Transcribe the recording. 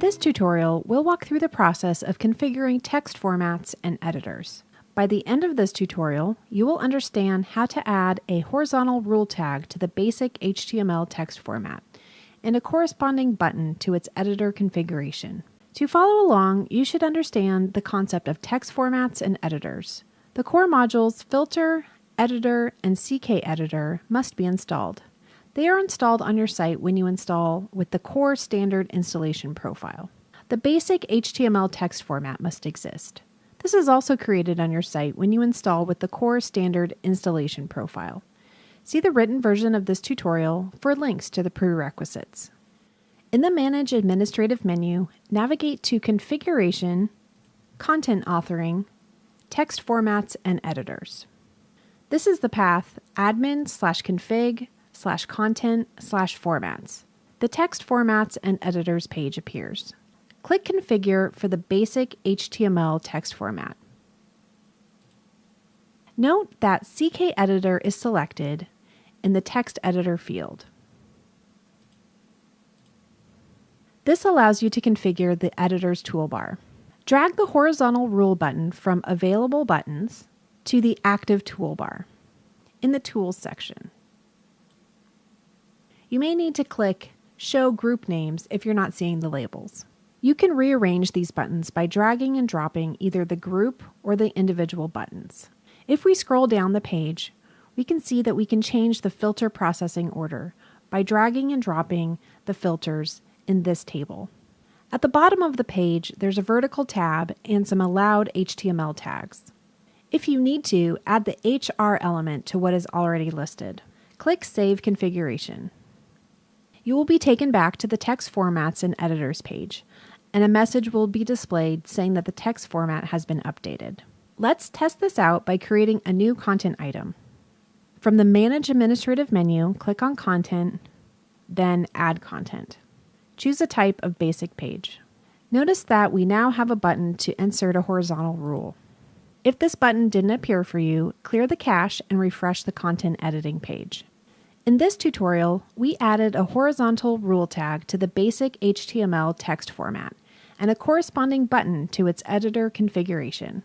this tutorial, we'll walk through the process of configuring text formats and editors. By the end of this tutorial, you will understand how to add a horizontal rule tag to the basic HTML text format and a corresponding button to its editor configuration. To follow along, you should understand the concept of text formats and editors. The core modules Filter, Editor, and CKEditor must be installed. They are installed on your site when you install with the core standard installation profile. The basic HTML text format must exist. This is also created on your site when you install with the core standard installation profile. See the written version of this tutorial for links to the prerequisites. In the Manage Administrative menu, navigate to Configuration, Content Authoring, Text Formats and Editors. This is the path admin slash config slash content slash formats. The text formats and editors page appears. Click Configure for the basic HTML text format. Note that CKEditor is selected in the Text Editor field. This allows you to configure the editor's toolbar. Drag the horizontal rule button from Available Buttons to the Active toolbar in the Tools section. You may need to click Show Group Names if you're not seeing the labels. You can rearrange these buttons by dragging and dropping either the group or the individual buttons. If we scroll down the page, we can see that we can change the filter processing order by dragging and dropping the filters in this table. At the bottom of the page, there's a vertical tab and some allowed HTML tags. If you need to, add the HR element to what is already listed. Click Save Configuration you will be taken back to the text formats and editors page, and a message will be displayed saying that the text format has been updated. Let's test this out by creating a new content item. From the Manage Administrative menu, click on Content, then Add Content. Choose a type of basic page. Notice that we now have a button to insert a horizontal rule. If this button didn't appear for you, clear the cache and refresh the content editing page. In this tutorial, we added a horizontal rule tag to the basic HTML text format and a corresponding button to its editor configuration.